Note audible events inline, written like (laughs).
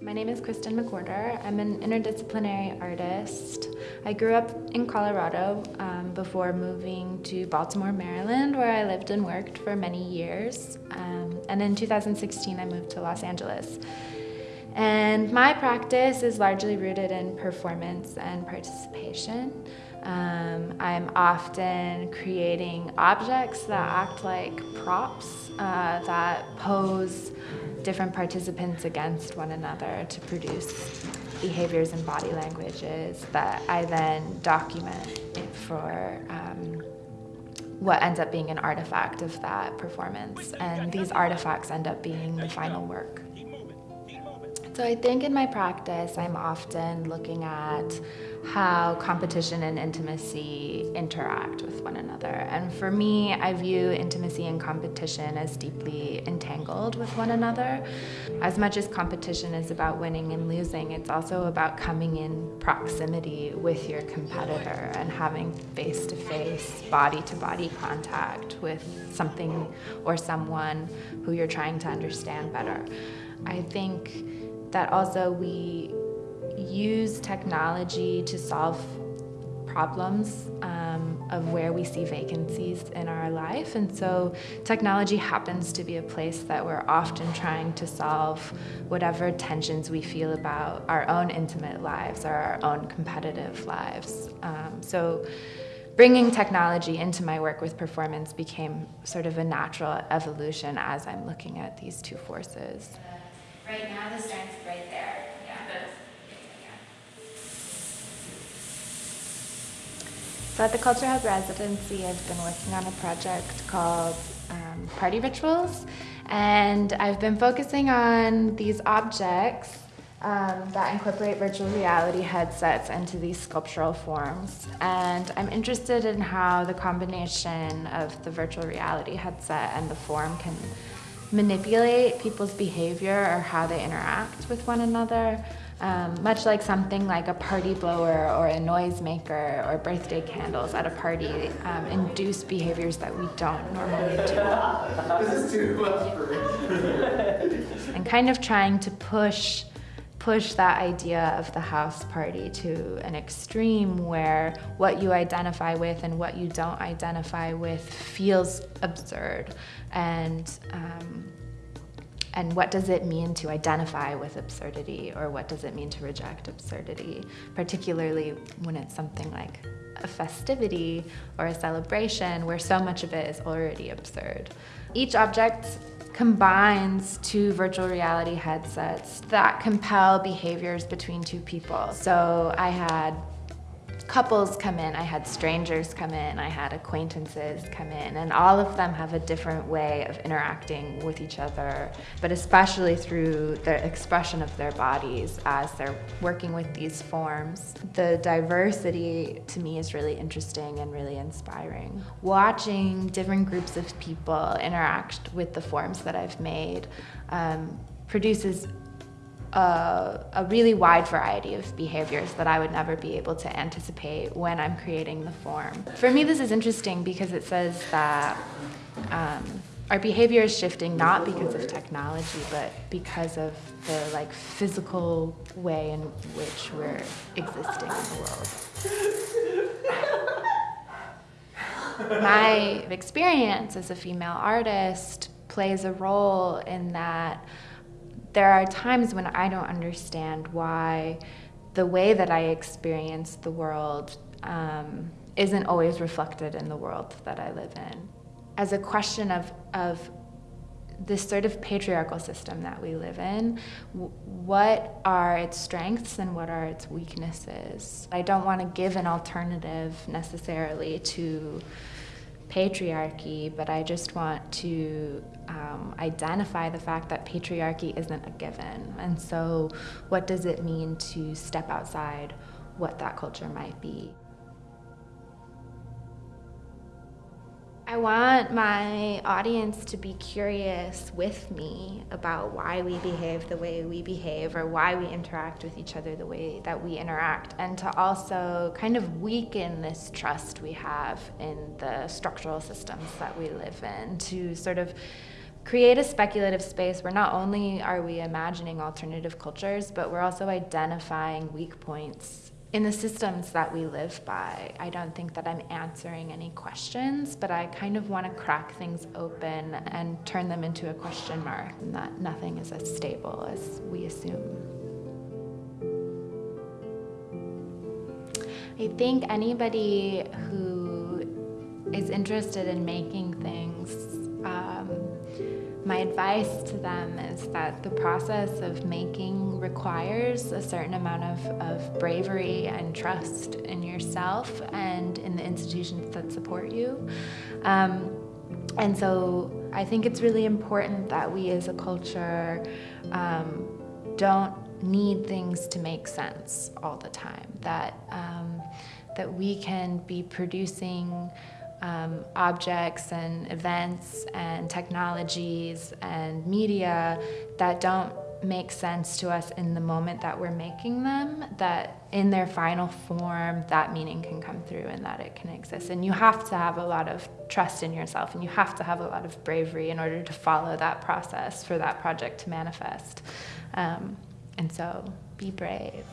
Kristen McWhorter. I'm an interdisciplinary artist. I grew up in Colorado um, before moving to Baltimore, Maryland, where I lived and worked for many years. Um, and in 2016, I moved to Los Angeles. And my practice is largely rooted in performance and participation. Um, I'm often creating objects that act like props uh, that pose different participants against one another to produce behaviors and body languages that I then document for um, what ends up being an artifact of that performance. And these artifacts end up being the final work. So I think in my practice, I'm often looking at how competition and intimacy interact with one another. And for me, I view intimacy and competition as deeply entangled with one another. As much as competition is about winning and losing, it's also about coming in proximity with your competitor and having face-to-face, body-to-body contact with something or someone who you're trying to understand better. I think that also we use technology to solve problems um, of where we see vacancies in our life. And so technology happens to be a place that we're often trying to solve whatever tensions we feel about our own intimate lives or our own competitive lives. Um, so bringing technology into my work with performance became sort of a natural evolution as I'm looking at these two forces. Right now, the strength's right there. Yeah. So at the Culture Hub residency, I've been working on a project called um, Party Rituals, and I've been focusing on these objects um, that incorporate virtual reality headsets into these sculptural forms. And I'm interested in how the combination of the virtual reality headset and the form can manipulate people's behavior or how they interact with one another. Um, much like something like a party blower or a noisemaker or birthday candles at a party um, induce behaviors that we don't normally do. (laughs) this is too much for me. and kind of trying to push push that idea of the house party to an extreme where what you identify with and what you don't identify with feels absurd. And um, and what does it mean to identify with absurdity or what does it mean to reject absurdity? Particularly when it's something like a festivity or a celebration where so much of it is already absurd. Each object combines two virtual reality headsets that compel behaviors between two people. So I had couples come in, I had strangers come in, I had acquaintances come in, and all of them have a different way of interacting with each other, but especially through the expression of their bodies as they're working with these forms. The diversity to me is really interesting and really inspiring. Watching different groups of people interact with the forms that I've made um, produces a, a, really wide variety of behaviors that I would never be able to anticipate when I'm creating the form. For me, this is interesting because it says that um, our behavior is shifting not because of technology, but because of the like physical way in which we're existing in the world. My experience as a female artist plays a role in that there are times when I don't understand why the way that I experience the world um, isn't always reflected in the world that I live in. As a question of, of this sort of patriarchal system that we live in, what are its strengths and what are its weaknesses? I don't want to give an alternative necessarily to patriarchy, but I just want to um, identify the fact that patriarchy isn't a given. And so what does it mean to step outside what that culture might be? I want my audience to be curious with me about why we behave the way we behave or why we interact with each other the way that we interact and to also kind of weaken this trust we have in the structural systems that we live in to sort of create a speculative space where not only are we imagining alternative cultures, but we're also identifying weak points in the systems that we live by. I don't think that I'm answering any questions, but I kind of want to crack things open and turn them into a question mark, and that nothing is as stable as we assume. I think anybody who is interested in making things my advice to them is that the process of making requires a certain amount of, of bravery and trust in yourself and in the institutions that support you. Um, and so I think it's really important that we as a culture um, don't need things to make sense all the time, that, um, that we can be producing um, objects and events and technologies and media that don't make sense to us in the moment that we're making them, that in their final form, that meaning can come through and that it can exist. And you have to have a lot of trust in yourself and you have to have a lot of bravery in order to follow that process for that project to manifest. Um, and so be brave.